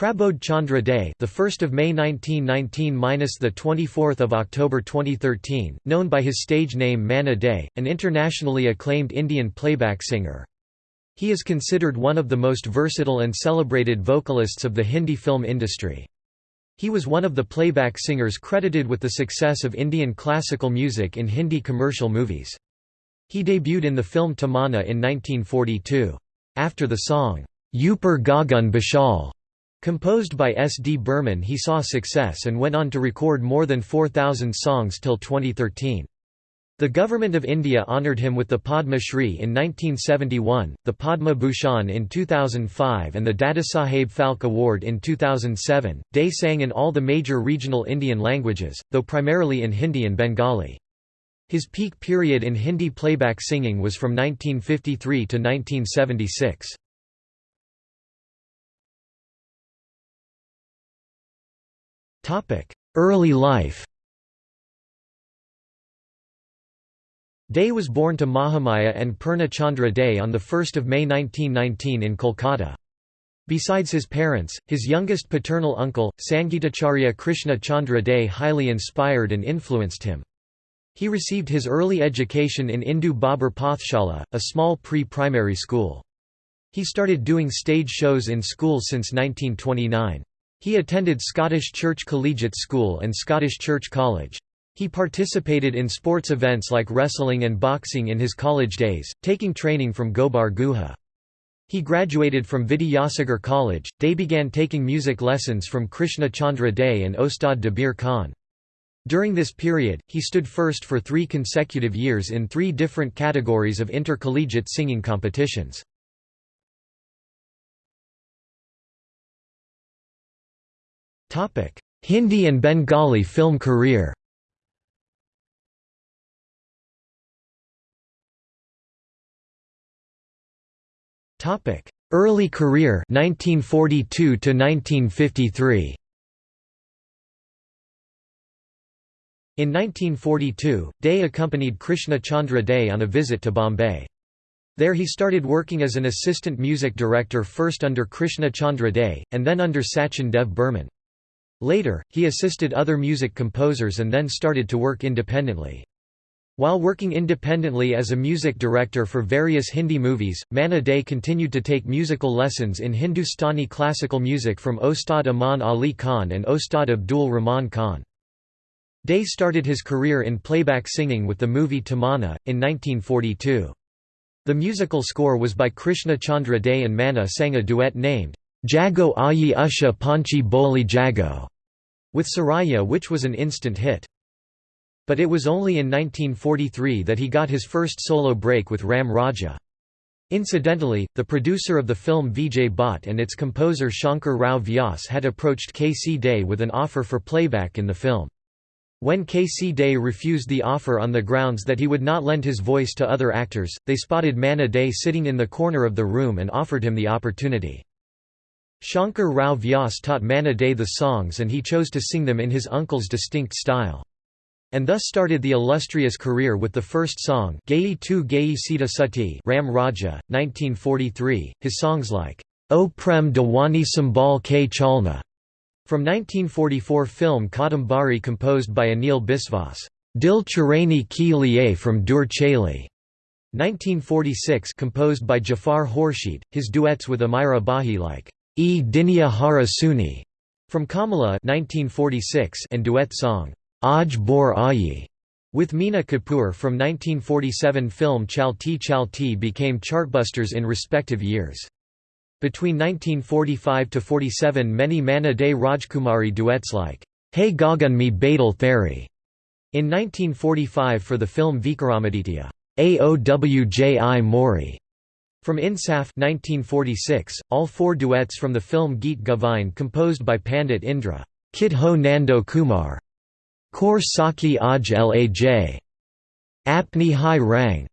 Prabodh Chandra Dey, the 1st of May 1919 minus the 24th of October 2013, known by his stage name Manna Dey, an internationally acclaimed Indian playback singer. He is considered one of the most versatile and celebrated vocalists of the Hindi film industry. He was one of the playback singers credited with the success of Indian classical music in Hindi commercial movies. He debuted in the film Tamanna in 1942. After the song, Upar Gagan Bishal, composed by S. D. Burman he saw success and went on to record more than 4,000 songs till 2013. The Government of India honoured him with the Padma Shri in 1971, the Padma Bhushan in 2005 and the Dadasaheb Phalke Award in 2007. Dey sang in all the major regional Indian languages, though primarily in Hindi and Bengali. His peak period in Hindi playback singing was from 1953 to 1976. Early life Dey was born to Mahamaya and Purna Chandra Dey on 1 May 1919 in Kolkata. Besides his parents, his youngest paternal uncle, Sangeetacharya Krishna Chandra Dey highly inspired and influenced him. He received his early education in Indu Babar Pathshala, a small pre-primary school. He started doing stage shows in school since 1929. He attended Scottish Church Collegiate School and Scottish Church College. He participated in sports events like wrestling and boxing in his college days, taking training from Gobar Guha. He graduated from Vidyasagar College. Dey began taking music lessons from Krishna Chandra Dey and Ostad Dabir Khan. During this period, he stood first for three consecutive years in three different categories of intercollegiate singing competitions. Hindi and Bengali film career Early career 1942 to 1953 In 1942, Dey accompanied Krishna Chandra Dey on a visit to Bombay. There he started working as an assistant music director first under Krishna Chandra Dey, and then under Sachin Dev Burman. Later, he assisted other music composers and then started to work independently. While working independently as a music director for various Hindi movies, Manna Dey continued to take musical lessons in Hindustani classical music from Ostad Aman Ali Khan and Ostad Abdul Rahman Khan. Dey started his career in playback singing with the movie Tamanna, in 1942. The musical score was by Krishna Chandra Dey and Manna sang a duet named, Jago Ayi Usha Panchi Boli Jago, with Suraiya which was an instant hit. But it was only in 1943 that he got his first solo break with Ram Raja. Incidentally, the producer of the film Vijay Bhatt and its composer Shankar Rao Vyas had approached K. C. Dey with an offer for playback in the film. When K. C. Dey refused the offer on the grounds that he would not lend his voice to other actors, they spotted Manna Dey sitting in the corner of the room and offered him the opportunity. Shankar Rao Vyas taught Manna Dey the songs and he chose to sing them in his uncle's distinct style. And thus started the illustrious career with the first song Gayi Tu Gayi Sita Sati Ram Raja, 1943, his songs like, O Prem Dawani Sambal K Chalna from 1944 film Kadambari composed by Anil Biswas, Dil Chirani Ki Liye from Dur Chaili, 1946 composed by Jafar Khorshid, his duets with Amira Bahi like, E Dinya Hara Suni, from Kamala 1946 and duet song, Aj Bor Ayi, with Meena Kapoor from 1947 film Chalti Chalti became chartbusters in respective years. Between 1945–47 many Manna Dey Rajkumari duets like, Hey Gagan Me Badal Theri, in 1945 for the film Vikramaditya, Aowji Mori, from Insaf 1946, all four duets from the film Geet Govind composed by Pandit Indra, Kid Ho Nando Kumar, Kaur Saki Aj Laj, Apni Hai Rang,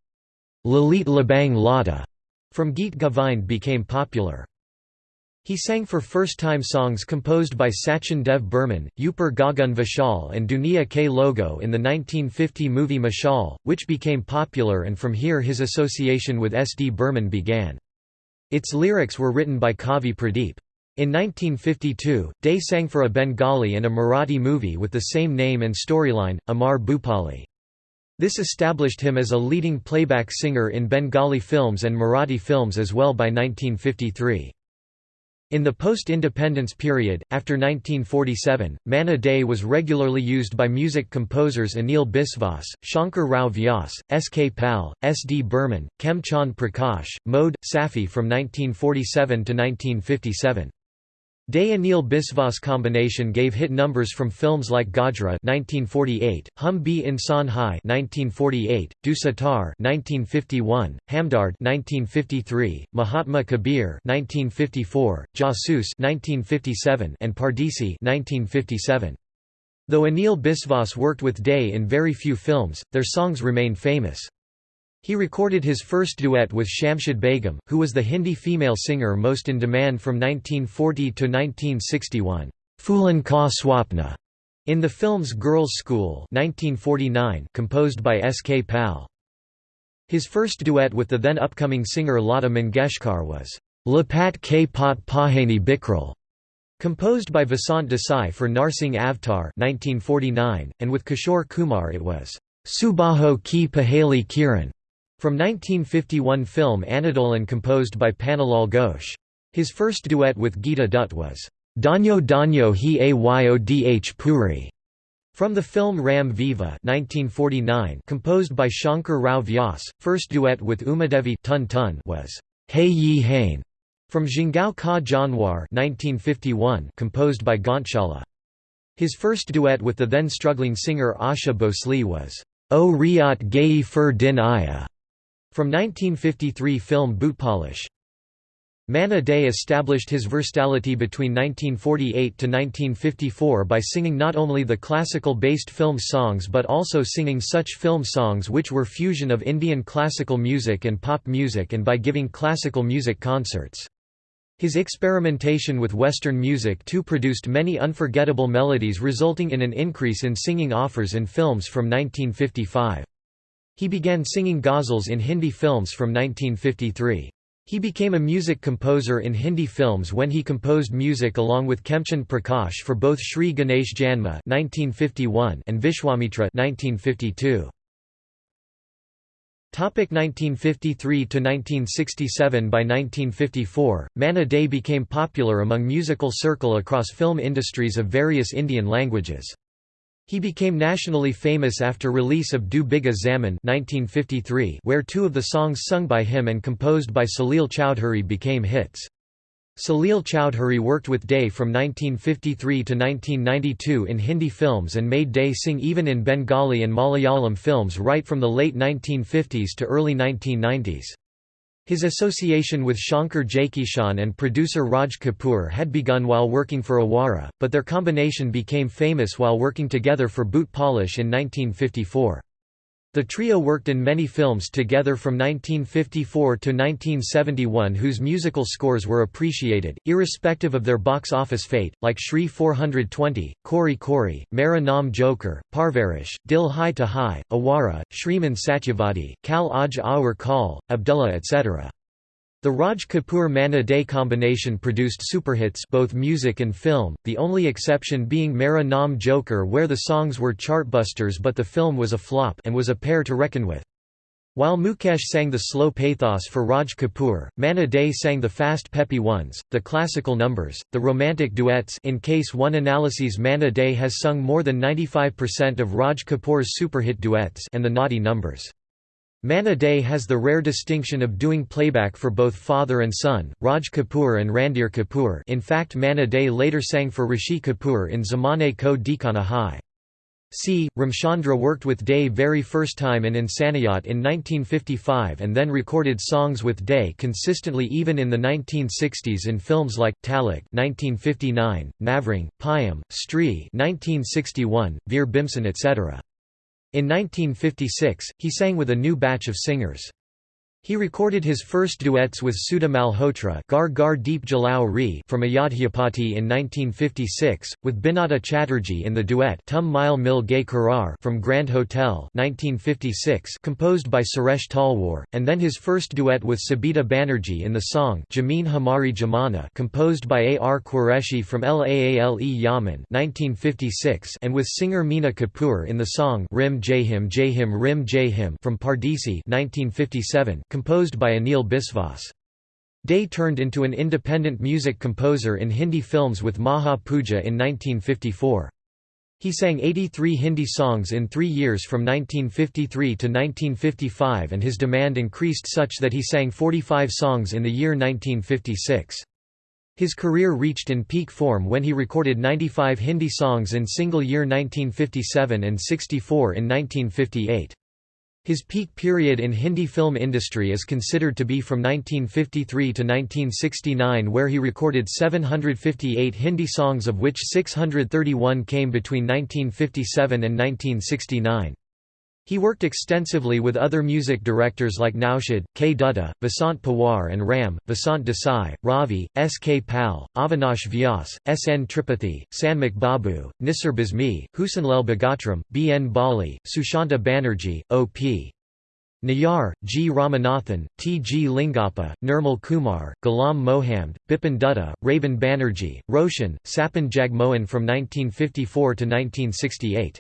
Lalit Labang Lada, from Geet Govind became popular. He sang for first-time songs composed by Sachin Dev Burman, Upar Gagan Vishal and Duniya K Logo in the 1950 movie Mashal, which became popular and from here his association with S. D. Burman began. Its lyrics were written by Kavi Pradeep. In 1952, Dey sang for a Bengali and a Marathi movie with the same name and storyline, Amar Bhupali. This established him as a leading playback singer in Bengali films and Marathi films as well by 1953. In the post-independence period, after 1947, Manna Dey was regularly used by music composers Anil Biswas, Shankar Rao Vyas, S. K. Pal, S. D. Burman, Khem Chand Prakash, Mode, Safi from 1947 to 1957. Dey Anil Biswas combination gave hit numbers from films like Gajra 1948, Hum Bhi Insan Hai 1948, Du Sitar 1951, Hamdard 1953, Mahatma Kabir 1954, Jasoos 1957 and Pardesi 1957. Though Anil Biswas worked with Dey in very few films, their songs remain famous. He recorded his first duet with Shamshad Begum, who was the Hindi female singer most in demand from 1940 to 1961, Phulan Ka Swapna, in the film's Girls' School 1949, composed by S. K. Pal. His first duet with the then upcoming singer Lata Mangeshkar was Lapat K Pot Pahani Bikral, composed by Vasant Desai for Narsingh Avtar 1949, and with Kishore Kumar it was Subaho Ki Pahali Kiran. From 1951 film Andolan composed by Pannalal Ghosh. His first duet with Geeta Dutt was, Danyo Danyo Hi Ayodh Puri, from the film Ram Viva 1949 composed by Shankar Rao Vyas. First duet with Umadevi Tun Tun was, Hey Ye Hain, from Jingao Ka Janwar 1951 composed by Ghanshala. His first duet with the then struggling singer Asha Bhosle was, O Riat Gayi Fur Din Aya, from 1953 film Bootpolish. Manna Day established his versatility between 1948 to 1954 by singing not only the classical-based film songs but also singing such film songs which were fusion of Indian classical music and pop music and by giving classical music concerts. His experimentation with Western music too produced many unforgettable melodies resulting in an increase in singing offers in films from 1955. He began singing ghazals in Hindi films from 1953. He became a music composer in Hindi films when he composed music along with Khemchand Prakash for both Shri Ganesh Janma (1951) and Vishwamitra (1952). Topic 1953 to 1967 By 1954, Manna Dey became popular among musical circle across film industries of various Indian languages. He became nationally famous after release of Du Bigha Zaman 1953 where two of the songs sung by him and composed by Salil Chowdhury became hits. Salil Chowdhury worked with Dey from 1953 to 1992 in Hindi films and made Dey sing even in Bengali and Malayalam films right from the late 1950s to early 1990s. His association with Shankar Jaikishan and producer Raj Kapoor had begun while working for Awara, but their combination became famous while working together for Boot Polish in 1954. The trio worked in many films together from 1954 to 1971 whose musical scores were appreciated, irrespective of their box office fate, like Shri 420, Kori Kori, Mera Naam Joker, Parvarish, Dil Hai to Hai, Awara, Shriman Satyavadi, Kal Aj Aur Kal, Abdullah etc. The Raj Kapoor Manna Dey combination produced superhits both music and film, the only exception being Mera Naam Joker where the songs were chartbusters but the film was a flop and was a pair to reckon with. While Mukesh sang the slow pathos for Raj Kapoor, Manna Dey sang the fast peppy ones, the classical numbers, the romantic duets in case one analyses Manna Dey has sung more than 95% of Raj Kapoor's superhit duets and the naughty numbers. Manna Dey has the rare distinction of doing playback for both father and son, Raj Kapoor and Randhir Kapoor in fact Manna Dey later sang for Rishi Kapoor in Zamane Ko Dikana Hai. C. Ramchandra worked with Dey very first time in Insaniyat in 1955 and then recorded songs with Dey consistently even in the 1960s in films like, Talak 1959, Navrang, Payam, Stree 1961, Veer Bhimsen etc. In 1956, he sang with a new batch of singers. He recorded his first duets with Sudha Malhotra Gar Gar Deep Jalao Re from Ayodhyapati in 1956, with Binata Chatterjee in the duet Tum Mile Mil Gay Karar from Grand Hotel 1956 composed by Suresh Talwar, and then his first duet with Sabita Banerjee in the song Jameen Hamari Jamana composed by A. R. Qureshi from Laale Yaman 1956 and with singer Meena Kapoor in the song Rim Jayhim Jayhim Rim Jayhim from Pardesi 1957 composed by Anil Biswas. Dey turned into an independent music composer in Hindi films with Maha Puja in 1954. He sang 83 Hindi songs in three years from 1953 to 1955 and his demand increased such that he sang 45 songs in the year 1956. His career reached in peak form when he recorded 95 Hindi songs in single year 1957 and 64 in 1958. His peak period in Hindi film industry is considered to be from 1953 to 1969 where he recorded 758 Hindi songs of which 631 came between 1957 and 1969. He worked extensively with other music directors like Naushad, K. Dutta, Vasant Pawar and Ram, Vasant Desai, Ravi, S. K. Pal, Avinash Vyas, S. N. Tripathi, Sanmukh Babu, Nisar Bazmi, Husanlal Bhagatram, B. N. Bali, Sushanta Banerjee, O. P. Nayar, G. Ramanathan, T. G. Lingappa, Nirmal Kumar, Ghulam Mohammed, Bipin Dutta, Ravan Banerjee, Roshan, Sapan Jagmohan from 1954 to 1968.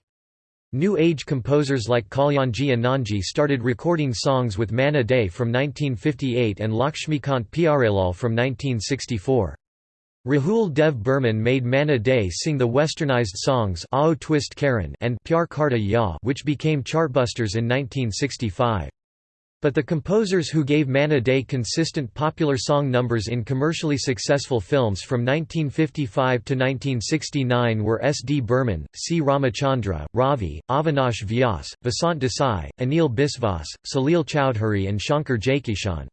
New Age composers like Kalyanji Anandji started recording songs with Manna Dey from 1958 and Lakshmikant Pyarelal from 1964. Rahul Dev Burman made Manna Dey sing the westernized songs Aao Twist Karan and Pyar Karta Ya which became chartbusters in 1965. But the composers who gave Manna Dey consistent popular song numbers in commercially successful films from 1955 to 1969 were S. D. Burman, C. Ramachandra, Ravi, Avinash Vyas, Vasant Desai, Anil Biswas, Salil Chowdhury and Shankar Jaikishan.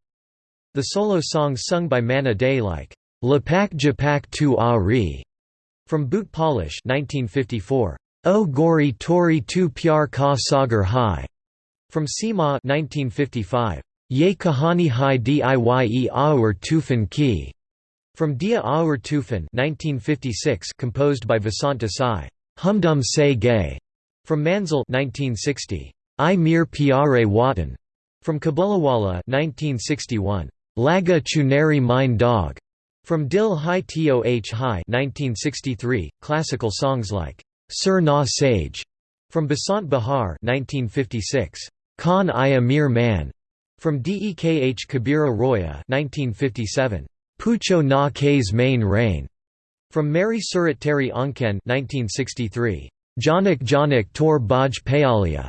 The solo songs sung by Manna Dey like, Lapak Japak tu Ari, from Boot Polish 1954, O Gori Tori tu Pyar Ka Sagar Hai, from Seema 1955, Ye Kahani Hai Diye Aur Tufan Ki, from Dia Aur Tufan 1956 composed by Vasant Desai, Humdum Se Gay, from Manzil 1960, I Mir Pyare Watan, from Kabulawala 1961, Laga Chunari Mine Dog, from Dil Hai Toh Hai 1963, classical songs like Sir Na Sage, from Basant Bahar 1956. Khan I Amir Man, from Dekh Kabira Roya 1957. Pucho na K's Main Rain, from Mary Surat Teri Anken 1963. Janak Janak Tor Baj Payalia,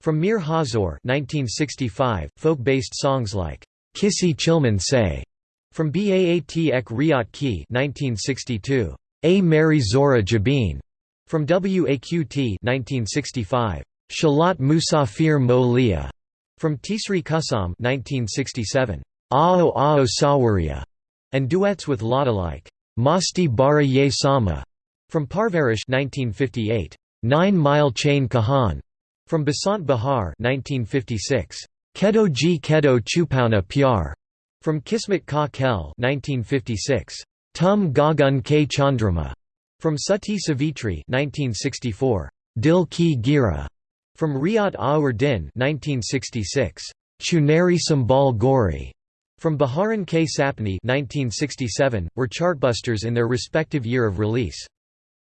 from Mir Hazor 1965, folk-based songs like Kisi Chilman Say, from Baat Ek Riat Ki 1962. A Mary Zora Jabin, from WAQT 1965. Shalat Musafir Mo Liya, from Tisri Kusam 1967. Ao Ao Sawaria, and duets with Lata like Masti Bara Ye Sama, from Parvarish 1958. Nine Mile Chain Kahan, from Basant Bahar 1956. Kedo Ji Kedo Chupauna Pyar, from Kismet Ka Kel 1956. Tum Gagun K Chandrama, from Sati Savitri 1964. Dil Ki Gira, from Riyat Aur Din 1966. Chunari Sambal Gori, from Baharan K. Sapni 1967, were chartbusters in their respective year of release.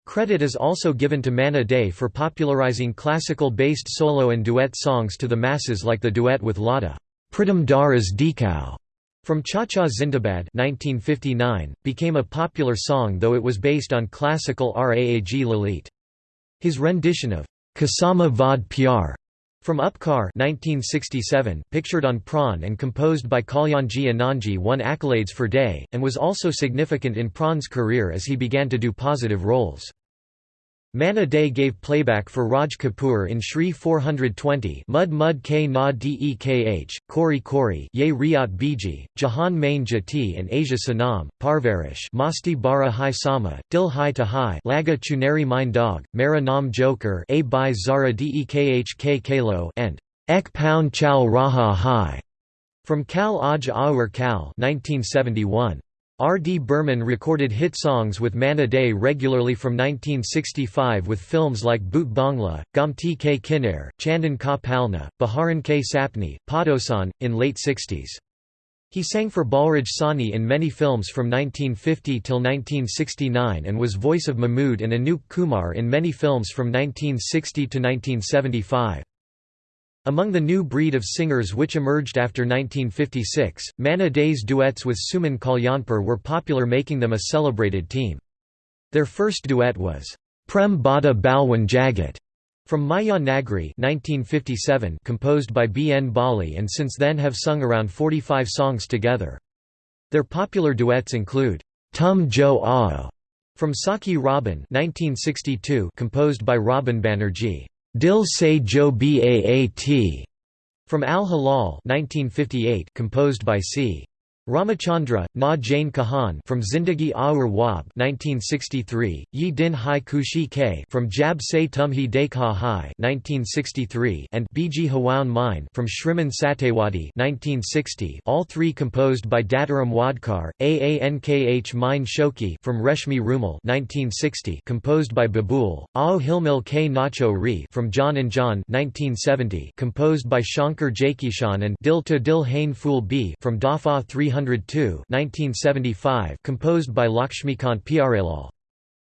Credit is also given to Manna Dey for popularizing classical-based solo and duet songs to the masses like the duet with Lata, Pritam Daras Dekau, from Cha Cha Zindabad 1959, became a popular song though it was based on classical Raag Lalit. His rendition of Kasama Vad Pyar from Upkar 1967, pictured on Pran and composed by Kalyanji Anandji won accolades for Dey, and was also significant in Pran's career as he began to do positive roles. Manna Dey gave playback for Raj Kapoor in Shri 420 Mud Mud K Na Dekh, Kori Kori Ye Riat Biji, Jahan Main Jati and Asia Sanam, Parvarish Masti Bara Hai Sama, Dil Hai to Hai Laga Chunari Mine Dog, Mera Nam Joker A Bai Zara Dekh K Kalo and Ek Pound Chow Raha Hai From Kal Aj Aur Kal 1971. R. D. Burman recorded hit songs with Manna Dey regularly from 1965 with films like Bhoot Bangla, Gomti Ke Kinnair, Chandan Ka Palna, Baharan Ke Sapni, Padosan, in late 60s. He sang for Balraj Sahni in many films from 1950 till 1969 and was voice of Mahmood and Anup Kumar in many films from 1960 to 1975. Among the new breed of singers which emerged after 1956, Manna Dey's duets with Suman Kalyanpur were popular making them a celebrated team. Their first duet was, Prem Bada Balwan Jagat, from Maya Nagri 1957 composed by B. N. Bali and since then have sung around 45 songs together. Their popular duets include, Tum Jo Aao, from Saki Robin 1962 composed by Robin Banerjee. Dil Se Jo Baat from Al Halal 1958 composed by C. Ramachandra, Na Jane Kahan from Zindagi Aur Wab 1963, Yi Din Hai Kushi Ke from Jab Se Tumhi Dekha Hai 1963 and Biji Hawan Mine from Shriman Satewadi 1960, all three composed by Dattaram Wadkar, Aankh Mine Shoki from Reshmi Rumal 1960 composed by Babul, Ao Hilmil K Nacho Ri from John and John 1970 composed by Shankar Jaikishan and Dil to Dil Hain Fool B from Dafa 300 102 1975 composed by Lakshmikant Pyarelal.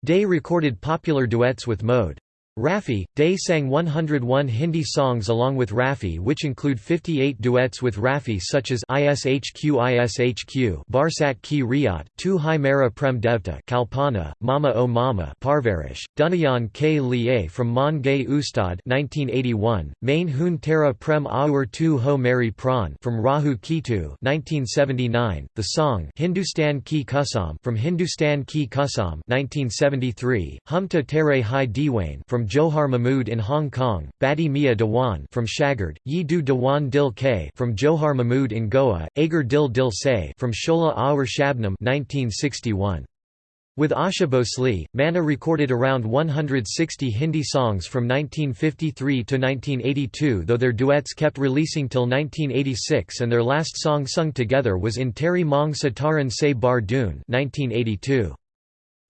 Dey recorded popular duets with Mode. Rafi, Dey sang 101 Hindi songs along with Rafi which include 58 duets with Rafi such as Ishq Ishq Barsat Ki Riyat, Tu Hai Mera Prem Devta Kalpana, Mama O Mama Parvarish, Dunayan K Liye from Mon Gay Ustad 1981, Main Hun Tera Prem Aur Tu Ho Mary Pran from Rahu Kitu 1979, the song Hindustan Ki Kusam from Hindustan Ki Kusam 1973, Humta Tere Hai Diwane from Johar Mahmood in Hong Kong, Badi Mia Dewan from Shagard, Yi Du Dewan Dil K from Johar Mahmood in Goa, Agar Dil Dil Se from Shola Aur Shabnam 1961. With Asha Bhosle, Manna recorded around 160 Hindi songs from 1953 to 1982 though their duets kept releasing till 1986 and their last song sung together was in Teri Mong Sataran Se Bar Dune 1982.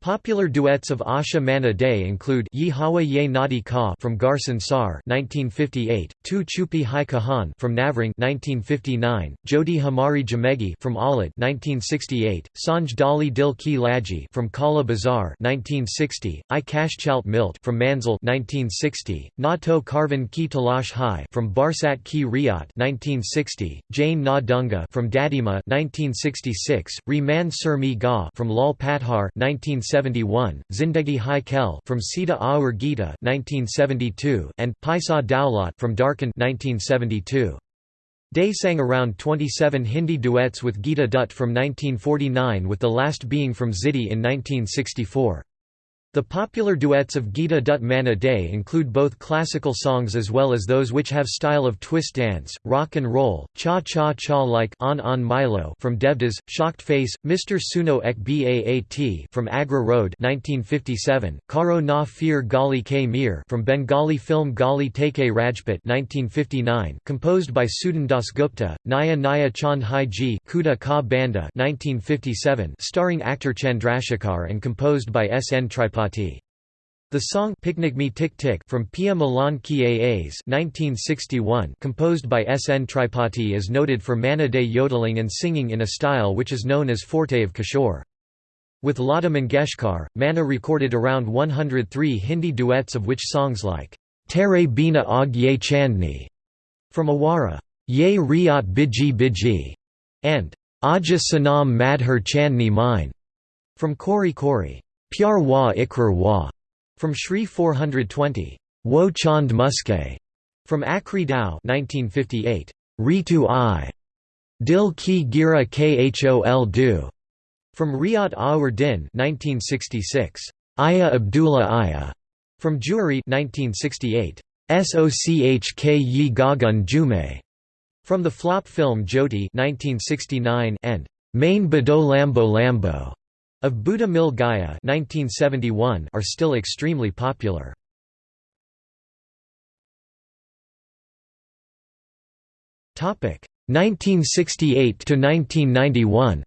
Popular duets of Asha Manna Dey include Ye Hawa Ye Nadi Ka from Garsan Sar 1958, Tu Chupi Hai Kahan from Navring 1959, Jodi Hamari Jamegi from Alad 1968, Sanj Dali Dil Ki Laji from Kala Bazar 1960, I Chalt Milt from Manzil 1960, Na To Karvan Ki Talash Hai from Barsat Ki Riyat 1960, Jane Na Dunga from Dadima 1966, Re Man Sur Mi Ga from Lal Pathar 1960 1971, Zindagi Hai Kel from Sita Aur Gita 1972, and Paisa Daulat from Darkan 1972. Dey sang around 27 Hindi duets with Geeta Dutt from 1949 with the last being from Ziddy in 1964. The popular duets of Geeta Dutt Manna Dey include both classical songs as well as those which have style of twist dance, rock and roll, cha-cha-cha like On On Milo from Devdas, Shocked Face, Mr. Suno Ek Baat from Agra Road 1957, Karo Na Fir Gali K Mir from Bengali film Gali Teke Rajput 1959, composed by Sudan Das Gupta, Naya Naya Chand Hai Ji Kuda Ka Banda 1957, starring actor Chandrasekhar and composed by S. N. Tripathi. The song Picnic Me Tick Tick from Pia Milan Ki Aas 1961 composed by S. N. Tripathi is noted for Manna Dey yodeling and singing in a style which is known as forte of Kishore. With Lata Mangeshkar, Manna recorded around 103 Hindi duets of which songs like Tere Bina Aag Ye Chandni from Awara, Ye Riyat Biji Biji, and Aja Sanam Madhur Chandni Mine from Kori Kori. Pyar Wa Ikrar Wa from Shri 420. Wo Chand Muske from Akri Dao 1958. Ritu I. Dil Ki Gira Khol Du from Riyat Aur Din 1966. Aya Abdullah Aya from Juari 1968. Sochk Yi Gagun Jume from the flop film Jyoti 1969 and Main Bado Lambo Lambo of Buddha Mil Gaya 1971 are still extremely popular. Topic 1968 to 1991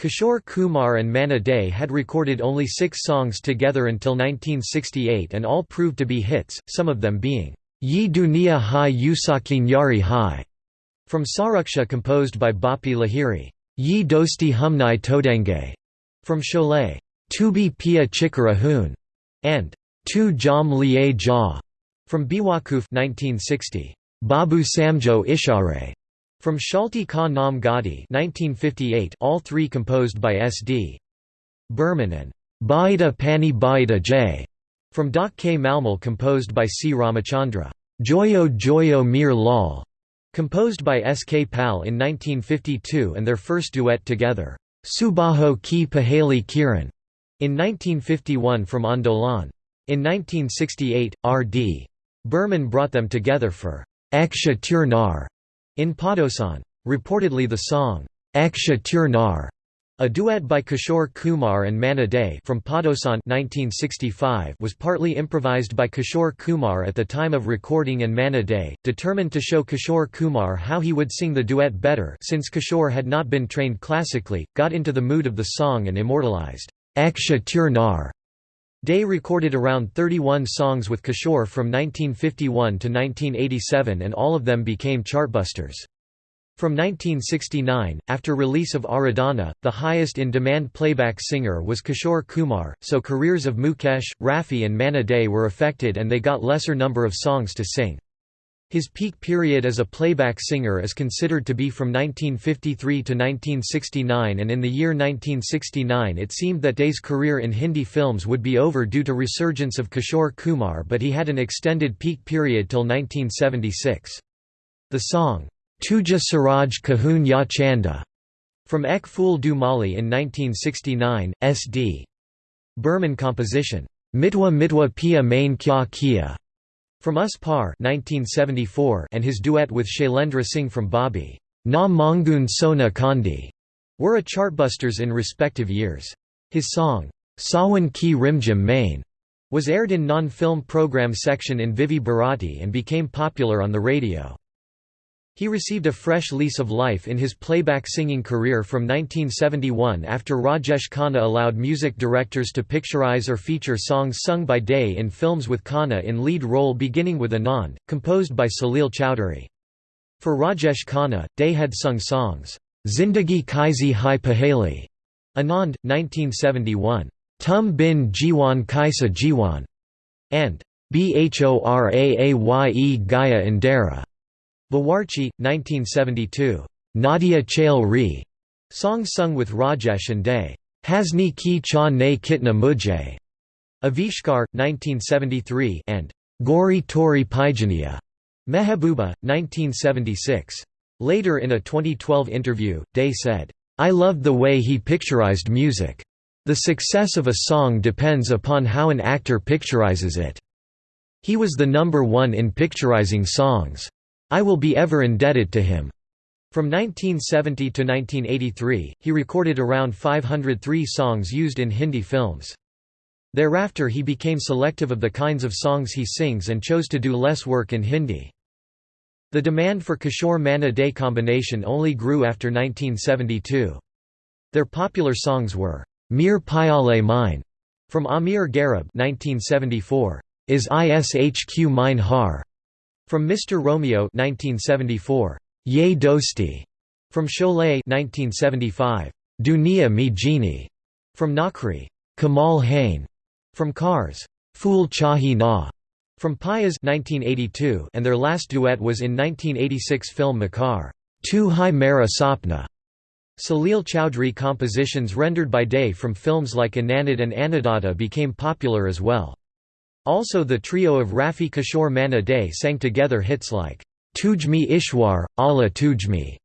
Kishore Kumar and Manna Dey had recorded only six songs together until 1968 and all proved to be hits, some of them being, Ye Dunia Hai Usaki Nyari Hai, from Suraksha composed by Bappi Lahiri, Ye Dosti Humnai Todenge, from Sholay, Tubi Pia Chikara Hoon, and Tu Jam Liye Ja, from Biwakuf 1960, Babu Samjo Ishare, from Shalti Ka Nam Gadi 1958 all three composed by S.D. Burman and Baida Pani Baida J. from Dak K. Malmal composed by C. Ramachandra. Joyo Joyo Mir Lal, composed by S. K. Pal in 1952 and their first duet together, Subaho Ki Pahali Kiran, in 1951 from Andolan. In 1968, R.D. Burman brought them together for Aksha in Padosan. Reportedly the song, Aksha a duet by Kishore Kumar and Manna Dey from Padosan 1965 was partly improvised by Kishore Kumar at the time of recording and Manna Dey, determined to show Kishore Kumar how he would sing the duet better since Kishore had not been trained classically, got into the mood of the song and immortalized, Aksha Turnar. Dey recorded around 31 songs with Kishore from 1951 to 1987 and all of them became chartbusters. From 1969, after release of Aradhana, the highest in-demand playback singer was Kishore Kumar, so careers of Mukesh, Rafi and Manna Dey were affected and they got lesser number of songs to sing. His peak period as a playback singer is considered to be from 1953 to 1969 and in the year 1969 it seemed that Dey's career in Hindi films would be over due to resurgence of Kishore Kumar but he had an extended peak period till 1976. The song, Tuja Suraj Kahun Ya Chanda, from Ek Phul Du Mali in 1969, S.D. Burman composition, Mitwa Mitwa Pia Main Kya Kia, from Us Par 1974 and his duet with Shailendra Singh from Bobby Na Mangun Sona Kandi were a chartbusters in respective years. His song, Sawan Ki Rimjim Main, was aired in non-film program section in Vividh Bharati and became popular on the radio. He received a fresh lease of life in his playback singing career from 1971 after Rajesh Khanna allowed music directors to picturize or feature songs sung by Dey in films with Khanna in lead role beginning with Anand, composed by Salil Chowdhury. For Rajesh Khanna, Dey had sung songs, Zindagi Kaisi Hai Pahali, Anand, 1971, Tum Bin Jiwan Kaisa Jiwan, and Bhoraaaye Gaya Indera. Bawarchi, 1972. Nadia Chail Re, song sung with Rajesh and Dey. Hasni Ki Cha Ne Kitna Mujhe, Avishkar, 1973 and Gori Tori Pijania, Mehabuba, 1976. Later in a 2012 interview, Dey said, I loved the way he picturized music. The success of a song depends upon how an actor picturizes it. He was the number one in picturizing songs. I will be ever indebted to him. From 1970 to 1983, he recorded around 503 songs used in Hindi films. Thereafter he became selective of the kinds of songs he sings and chose to do less work in Hindi. The demand for Kishore Manna Dey combination only grew after 1972. Their popular songs were, Mir Pyale Mine, from Amir Garib 1974, Is Ishq Mine Har, from Mr. Romeo 1974, Ye Dosti, from Sholay 1975, Dunia Mi Jeeni, from Nakri, Kamal Hain, from Cars, Fool Chahi Na, from Payas 1982 and their last duet was in 1986 film Makar, Tu Hai Mera Sapna. Salil Chowdhury compositions rendered by Dey from films like Anandad and Annadatta became popular as well. Also the trio of Rafi Kishore Manna Dey sang together hits like, Tujhme Ishwar, Allah Tujhme,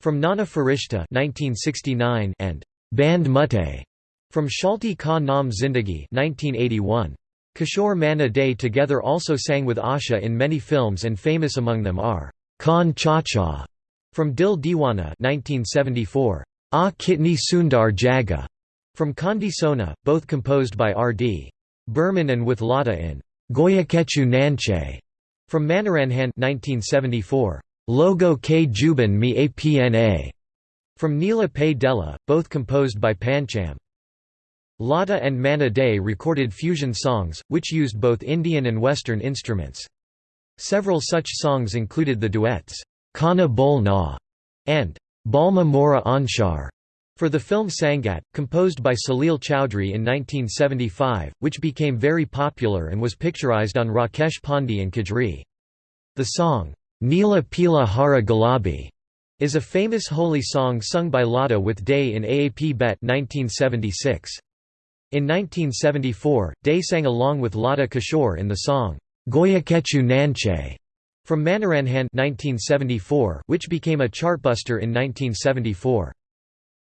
from Nana Farishta 1969 and Band Mutte from Shalti Ka Naam Zindagi 1981. Kishore Manna Dey together also sang with Asha in many films and famous among them are Khan Chacha from Dil Diwana 1974, Ah Kitni Sundar Jaga from Kandi Sona, both composed by R.D. Burman and with Lata in Goyakechu Nanche From Manoranjan 1974, Logo K Juban Mi Apna. From Nila Pay Della, both composed by Pancham. Lata and Manna Dey recorded fusion songs, which used both Indian and Western instruments. Several such songs included the duets, Kana Bol Na and Balma Mora Anshar for the film Sangat, composed by Salil Chowdhury in 1975, which became very popular and was picturized on Rakesh Pandey and Kajri. The song, Neela Pila Hara Gulabi, is a famous holy song sung by Lata with Dey in Aap Bet 1976. In 1974, Dey sang along with Lata Kishore in the song, Goyakechu Nanche, from Manoranjan 1974, which became a chartbuster in 1974.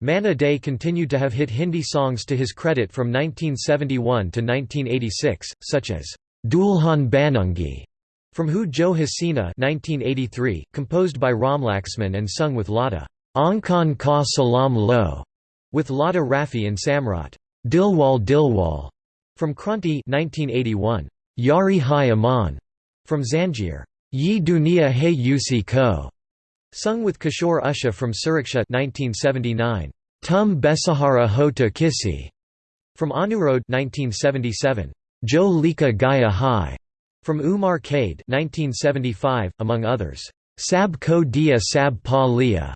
Manna Dey continued to have hit Hindi songs to his credit from 1971 to 1986, such as Dulhan Banungi from Hu Jo Hasina 1983, composed by Ram Ramlaxman and sung with Lata. Ankan Ka Salam Lo with Lata Rafi and Samrat. Dilwal Dilwal from Kranti 1981. Yari Hai Aman from Zanjir. Yi Dunia Hai Usi Ko Sung with Kishore Usha from Suraksha 1979. Tum Besahara Hota Kisi from Anurodh 1977. Jo Lika Gaya Hai from Umar Kade 1975, among others. Sab Ko Dia Sab Pa Liya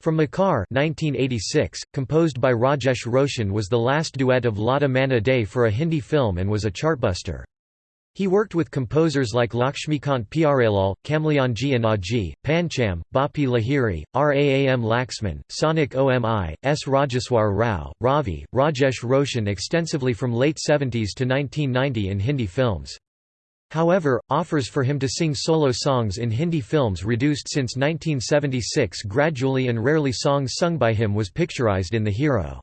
from Makar 1986, composed by Rajesh Roshan was the last duet of Lata Manna Dey for a Hindi film and was a chartbuster. He worked with composers like Lakshmikant Pyarelal, Kalyanji Anandji, Pancham, Bappi Lahiri, Raam Laxman, Sonik Omi, S. Rajeswar Rao, Ravi, Rajesh Roshan extensively from late 70s to 1990 in Hindi films. However, offers for him to sing solo songs in Hindi films reduced since 1976 gradually and rarely songs sung by him was picturized in The Hero.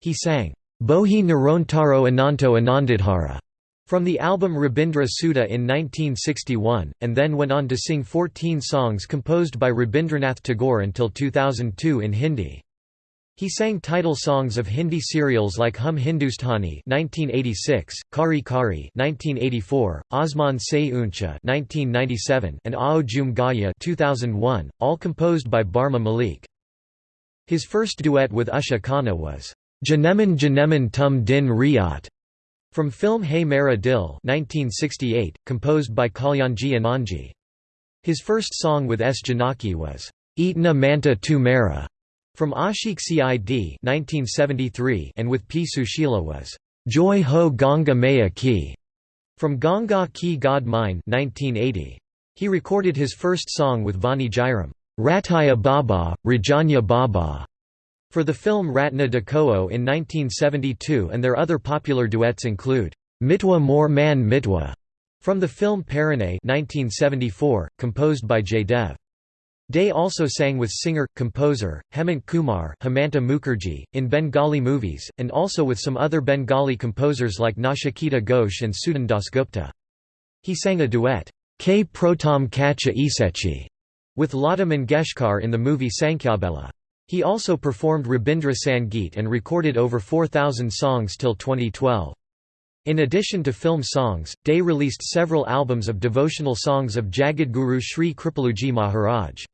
He sang, Bohi Nirontaro Ananto Anandidhara from the album Rabindra Sudha in 1961, and then went on to sing 14 songs composed by Rabindranath Tagore until 2002 in Hindi. He sang title songs of Hindi serials like Hum Hindustani (1986), Kari Kari (1984), Asman Se Uncha (1997), and Aao Jhum Gaya (2001), all composed by Barma Malik. His first duet with Usha Khanna was Janeman Janeman Tum Din Riyat from film Hey Mara Dil 1968, composed by Kalyanji Anandji. His first song with S. Janaki was, Itna Manta Tu Mera, from Ashik Cid 1973 and with P. Sushila was, Joy Ho Ganga Maya Ki, from Ganga Ki God Mine 1980. He recorded his first song with Vani Jairam, Rataya Baba, Rajanya Baba, for the film Ratna Dakoo in 1972 and their other popular duets include, Mitwa More Man Mitwa, from the film Paranay 1974, composed by Jay Dev. Dey also sang with singer-composer, Hemant Kumar Hemanta Mukherjee, in Bengali movies, and also with some other Bengali composers like Nachiketa Ghosh and Sudan Dasgupta. He sang a duet, K Protam Kacha Isechi, with Lata Mangeshkar in the movie Sankyabela. He also performed Rabindra Sangeet and recorded over 4,000 songs till 2012. In addition to film songs, Dey released several albums of devotional songs of Jagadguru Sri Kripaluji Maharaj.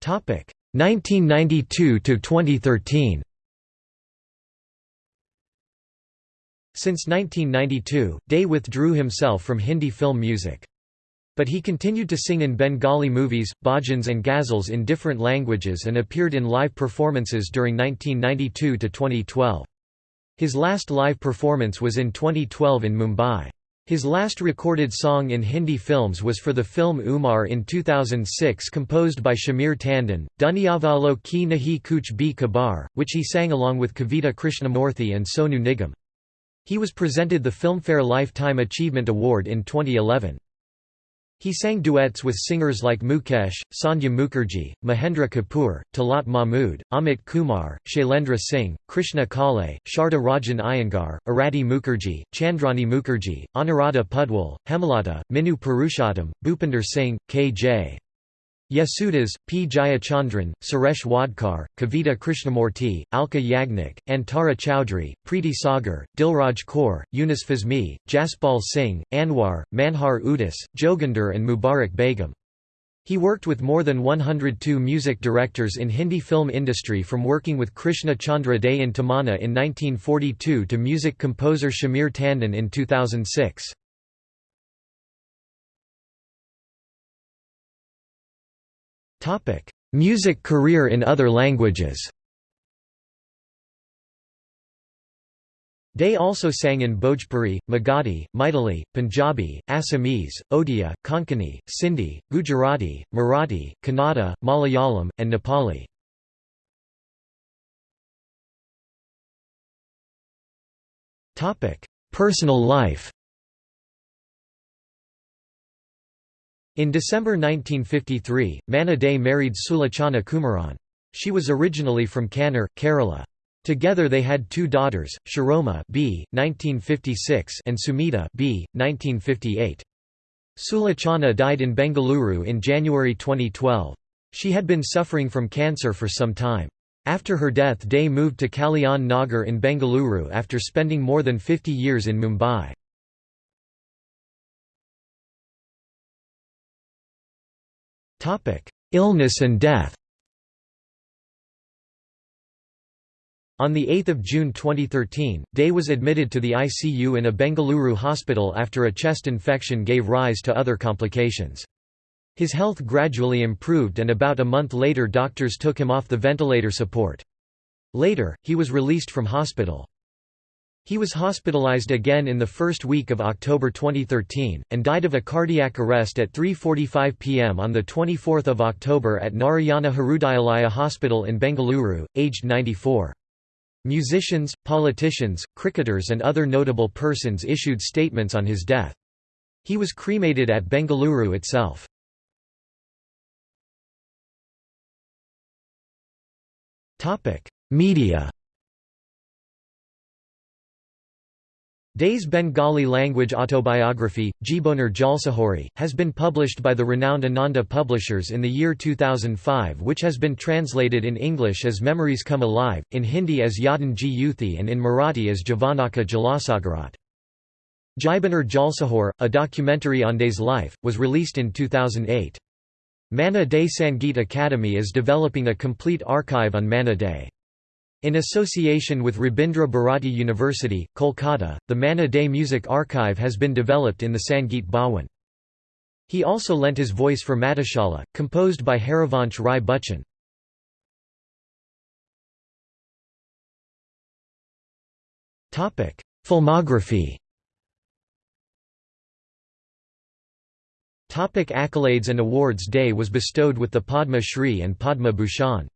Topic 1992 to 2013. Since 1992, Dey withdrew himself from Hindi film music. But he continued to sing in Bengali movies, bhajans and ghazals in different languages and appeared in live performances during 1992 to 2012. His last live performance was in 2012 in Mumbai. His last recorded song in Hindi films was for the film Umar in 2006 composed by Shamir Tandon, Dunyavalo Ki Nahi Kuch Bhi Kabar, which he sang along with Kavita Krishnamurthy and Sonu Nigam. He was presented the Filmfare Lifetime Achievement Award in 2011. He sang duets with singers like Mukesh, Sandhya Mukherjee, Mahendra Kapoor, Talat Mahmood, Amit Kumar, Shailendra Singh, Krishna Kale, Sharda Rajan Iyengar, Arati Mukherjee, Chandrani Mukherjee, Anuradha Paudwal, Hemalata, Minu Purushottam, Bhupinder Singh, K.J. Yesudas, P. Jayachandran, Suresh Wadkar, Kavita Krishnamurti, Alka Yagnik, Antara Chowdhury, Preeti Sagar, Dilraj Kaur, Yunus Fazmi, Jaspal Singh, Anwar, Manhar Udhas, Joginder and Mubarak Begum. He worked with more than 102 music directors in Hindi film industry from working with Krishna Chandra Dey in Tamana in 1942 to music composer Shamir Tandon in 2006. Music career in other languages. Dey also sang in Bhojpuri, Magadhi, Maithili, Punjabi, Assamese, Odia, Konkani, Sindhi, Gujarati, Marathi, Kannada, Malayalam, and Nepali. Personal life In December 1953, Manna Dey married Sulochana Kumaran. She was originally from Kannur, Kerala. Together they had two daughters, Shiroma B. 1956 and Sumita B. 1958. Sulochana died in Bengaluru in January 2012. She had been suffering from cancer for some time. After her death Dey moved to Kalyan Nagar in Bengaluru after spending more than 50 years in Mumbai. Illness and death On 8 June 2013, Dey was admitted to the ICU in a Bengaluru hospital after a chest infection gave rise to other complications. His health gradually improved and about a month later doctors took him off the ventilator support. Later, he was released from hospital. He was hospitalized again in the first week of October 2013, and died of a cardiac arrest at 3.45 pm on 24 October at Narayana Hrudayalaya Hospital in Bengaluru, aged 94. Musicians, politicians, cricketers and other notable persons issued statements on his death. He was cremated at Bengaluru itself. Media Dey's Bengali language autobiography, Jiboner Jalsaghorey, has been published by the renowned Ananda Publishers in the year 2005 which has been translated in English as Memories Come Alive, in Hindi as Yadan Ji Yuthi and in Marathi as Javanaka Jalasagarat. Jiboner Jalsahor, a documentary on Dey's life, was released in 2008. Manna Dey Sangeet Academy is developing a complete archive on Manna Dey. In association with Rabindra Bharati University, Kolkata, the Manna Dey Music Archive has been developed in the Sangeet Bhawan. He also lent his voice for Madhushala, composed by Harivansh Rai Bachchan. Filmography Topic accolades and awards Dey was bestowed with the Padma Shri and Padma Bhushan.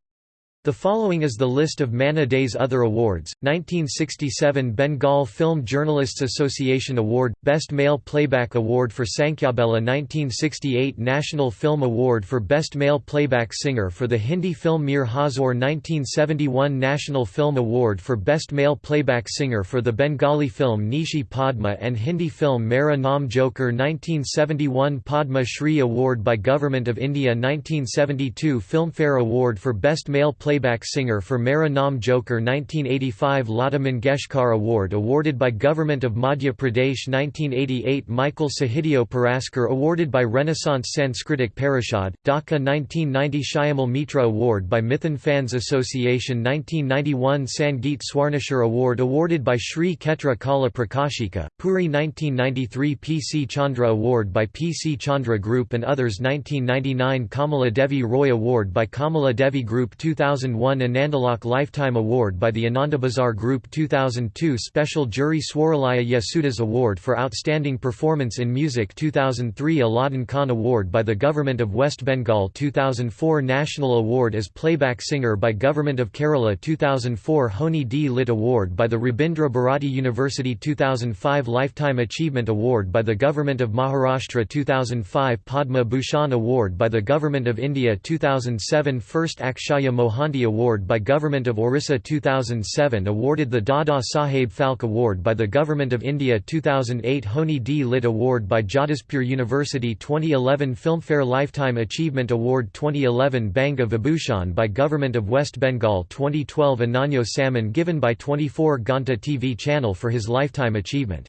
The following is the list of Manna Dey's other awards, 1967 Bengal Film Journalists Association Award, Best Male Playback Award for Sankyabela. 1968 National Film Award for Best Male Playback Singer for the Hindi film Mere Huzoor. 1971 National Film Award for Best Male Playback Singer for the Bengali film Nishi Padma and Hindi film Mera Naam Joker. 1971 Padma Shri Award by Government of India. 1972 Filmfare Award for Best Male Playback playback singer for Mera Naam Joker 1985 Lata Mangeshkar Award awarded by Government of Madhya Pradesh 1988 Michael Sahitya Puraskar awarded by Renaissance Sanskritic Parishad, Dhaka 1990 Shyamal Mitra Award by Mithun Fans Association 1991 Sangeet Swarnashar Award awarded by Sri Khetra Kala Prakashika, Puri 1993 P. C. Chandra Award by P. C. Chandra Group and others 1999 Kamala Devi Roy Award by Kamala Devi Group 2000 2001 Anandalok Lifetime Award by the Anandabazar Group 2002 Special Jury Swaralaya Yesudas Award for Outstanding Performance in Music 2003 Alauddin Khan Award by the Government of West Bengal 2004 National Award as Playback Singer by Government of Kerala 2004 Honi D. Lit Award by the Rabindra Bharati University 2005 Lifetime Achievement Award by the Government of Maharashtra 2005 Padma Bhushan Award by the Government of India 2007 First Akshaya Mohan Gandhi Award by Government of Orissa 2007 awarded the Dada Saheb Phalke Award by the Government of India 2008 Honi D. Lit Award by Jadavpur University 2011 Filmfare Lifetime Achievement Award 2011 Banga Vibhushan by Government of West Bengal 2012 Ananyo Samman given by 24 Ghanta TV channel for his lifetime achievement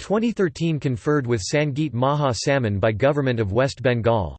2013 conferred with Sangeet Maha Samman by Government of West Bengal